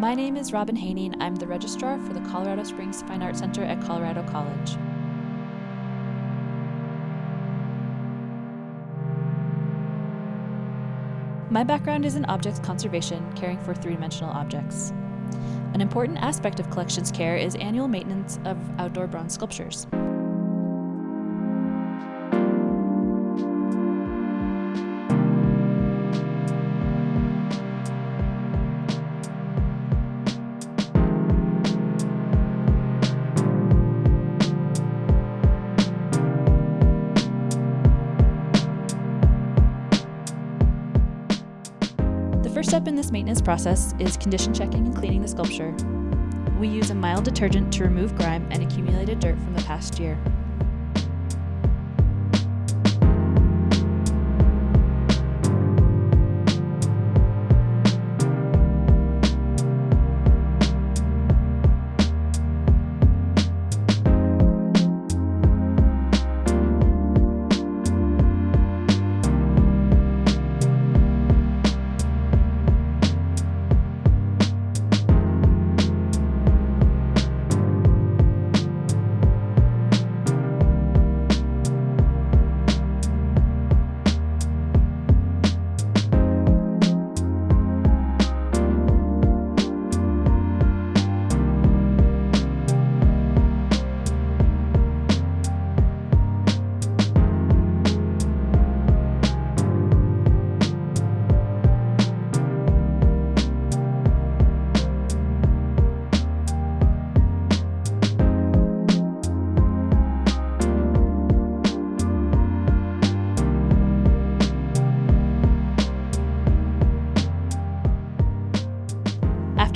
My name is Robin Haney, and I'm the registrar for the Colorado Springs Fine Arts Center at Colorado College. My background is in objects conservation, caring for three dimensional objects. An important aspect of collections care is annual maintenance of outdoor bronze sculptures. First step in this maintenance process is condition checking and cleaning the sculpture. We use a mild detergent to remove grime and accumulated dirt from the past year.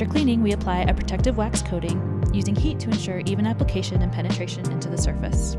After cleaning, we apply a protective wax coating using heat to ensure even application and penetration into the surface.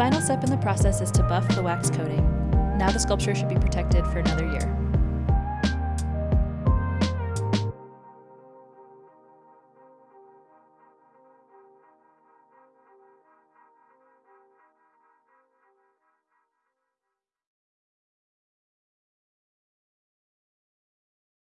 Final step in the process is to buff the wax coating. Now the sculpture should be protected for another year.